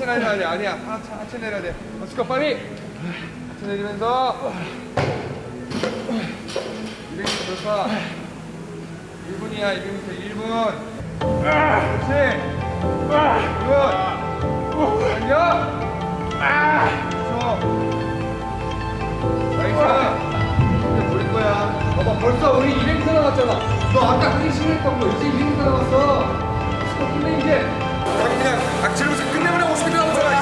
하체 내려야 돼. 아니야. 하체, 하체 내려야 돼. let's 빨리. 하체 내리면서. 200m 돌파. 1분이야. 200m 1분. 그렇지. good. 벌써 우리 200m 남았잖아. 너 아까 하기 싫어했던 거 이제 200m 남았어. 스톱 끝내 이제. 아니 그냥 악질로서 끝내버려 50m 남았잖아.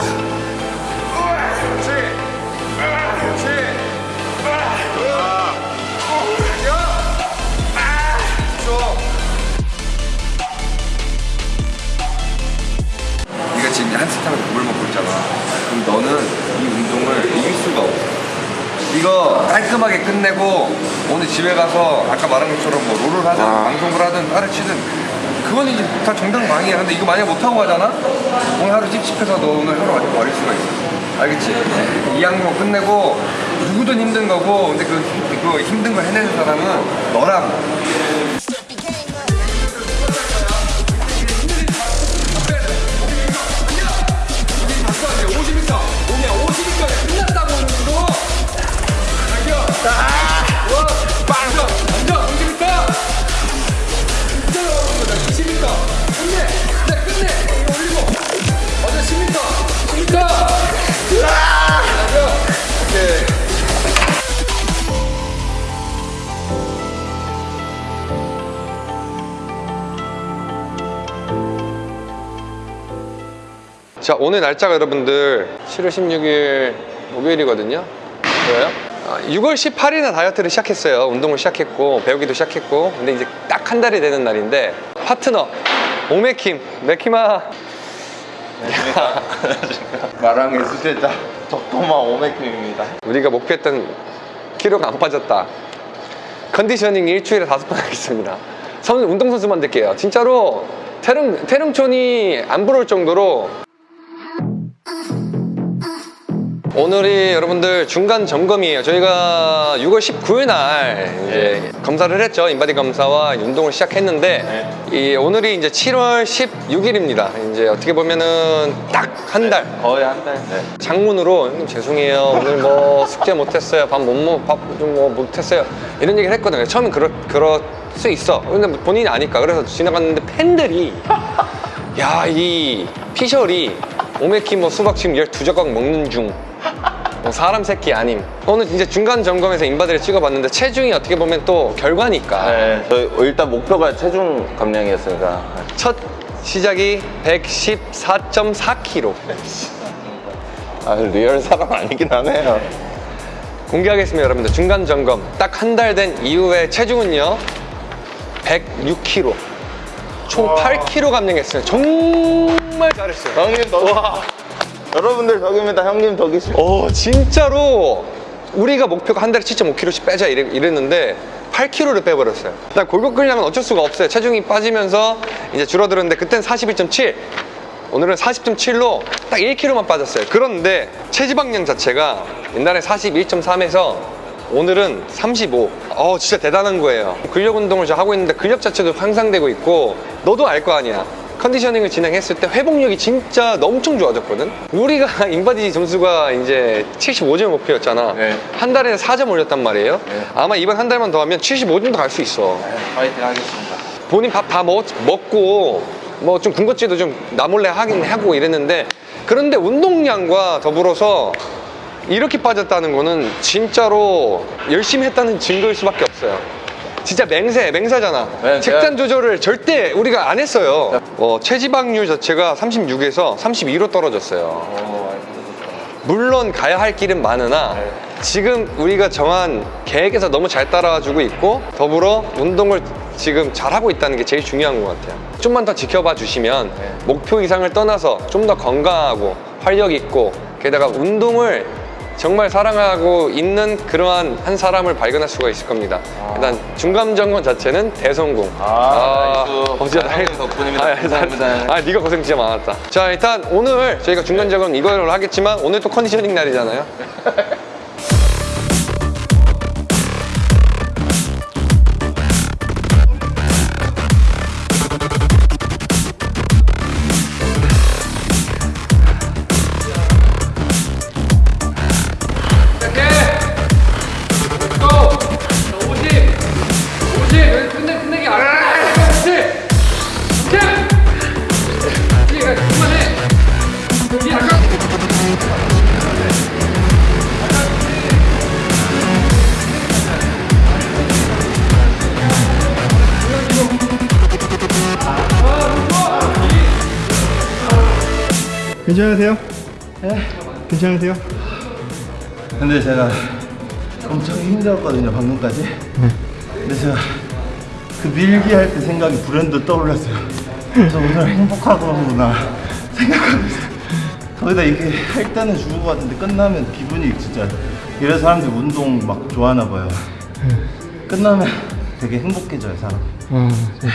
그렇지. 그렇지. 지금 한 세탕을 물을 먹고 있잖아. 그럼 너는 이 운동을 이길 수가 없어. 이거 깔끔하게 끝내고 오늘 집에 가서 아까 말한 것처럼 뭐 롤을 하든 방송을 하든 따를 치든 그건 이제 다 정당방위야. 근데 이거 만약 못하고 가잖아? 오늘 하루 찝찝해서 너 오늘 하루 완전 버릴 수가 있어. 알겠지? 이 항목 끝내고 누구든 힘든 거고 근데 그, 그 힘든 거 해내는 사람은 너라 자 오늘 날짜가 여러분들 7월 16일 목요일이거든요. 그래요? 6월 18일에 다이어트를 시작했어요. 운동을 시작했고 배우기도 시작했고. 근데 이제 딱 한 달이 되는 날인데 파트너 오메킴. 메키마 마랑의 수제자 적도마 오메킴입니다. 우리가 목표했던 키로가 안 빠졌다. 컨디셔닝 일주일에 다섯 번 하겠습니다. 선 운동선수만 될게요. 진짜로 태릉, 태릉촌이 안 부러울 정도로 오늘이 여러분들 중간 점검이에요. 저희가 6월 19일 날 이제 검사를 했죠. 인바디 검사와 운동을 시작했는데 이 오늘이 이제 7월 16일입니다. 이제 어떻게 보면은 딱 한달. 거의 한 달. 네. 장문으로 형님 죄송해요. 오늘 뭐 숙제 못했어요. 밥 못 먹, 밥 좀 뭐 못했어요. 이런 얘기를 했거든요. 처음엔 그럴, 그럴 수 있어. 근데 뭐 본인이 아니까. 그래서 지나갔는데 팬들이 야 이 피셜이 오메키 뭐 수박 지금 12조각 먹는 중. 뭐 사람 새끼 아님. 오늘 이제 중간 점검에서 인바디를 찍어봤는데 체중이 어떻게 보면 또 결과니까. 네. 일단 목표가 체중 감량이었으니까. 첫 시작이 114.4kg 아 리얼 사람 아니긴 하네요. 공개하겠습니다 여러분들. 중간 점검. 딱 한 달 된 이후에 체중은요? 106kg 총 8kg 감량했어요. 정말 잘했어요. 형님 덕. 여러분들 덕입니다. 형님 덕이시. 어 진짜로 우리가 목표가 한 달에 7.5kg씩 빼자 이랬, 이랬는데 8kg를 빼버렸어요 난 골격 끌려면 어쩔 수가 없어요 체중이 빠지면서 이제 줄어들었는데 그땐 41.7 오늘은 40.7로 딱 1kg만 빠졌어요 그런데 체지방량 자체가 옛날에 41.3에서 오늘은 35. 어, 진짜 대단한 거예요. 근력 운동을 저 하고 있는데 근력 자체도 향상되고 있고, 너도 알 거 아니야. 컨디셔닝을 진행했을 때 회복력이 진짜 엄청 좋아졌거든? 우리가 인바디 점수가 이제 75점 목표였잖아. 네. 한 달에 4점 올렸단 말이에요. 네. 아마 이번 한 달만 더 하면 75점도 갈 수 있어. 파이팅 하겠습니다. 본인 밥 다 먹고 뭐 좀 군것질도 좀 나몰래 하긴 하고 이랬는데 그런데 운동량과 더불어서 이렇게 빠졌다는 거는 진짜로 열심히 했다는 증거일 수밖에 없어요. 진짜 맹세, 맹세잖아. 네, 제가- 조절을 절대 우리가 안 했어요. 어, 체지방률 자체가 36에서 32로 떨어졌어요. 오, 물론 가야 할 길은 많으나 네. 지금 우리가 정한 계획에서 너무 잘 따라와주고 있고 더불어 운동을 지금 잘하고 있다는 게 제일 중요한 것 같아요 좀만 더 지켜봐 주시면 네. 목표 이상을 떠나서 좀 더 건강하고 활력 있고 게다가 운동을 정말 사랑하고 있는 그러한 한 사람을 발견할 수가 있을 겁니다 아. 일단 중간 점검 자체는 대성공 아. 어, 진짜 다행- 덕분입니다. 아, 감사합니다. 아, 네가 고생 진짜 많았다. 자, 일단 오늘 저희가 중간 점검 이걸로 하겠지만 오늘 또 컨디셔닝 날이잖아요. 괜찮으세요? 네. 괜찮으세요? 근데 제가 엄청 힘들었거든요 방금까지 근데 제가 그 밀기 할 때 생각이 불현듯 떠올랐어요 그래서 오늘 행복하구나 생각하고 있어요 거기다 이게 할 때는 죽을 것 같은데 끝나면 기분이 진짜 이래서 사람들이 운동 막 좋아하나 봐요 끝나면 되게 행복해져요 사람 아, 네.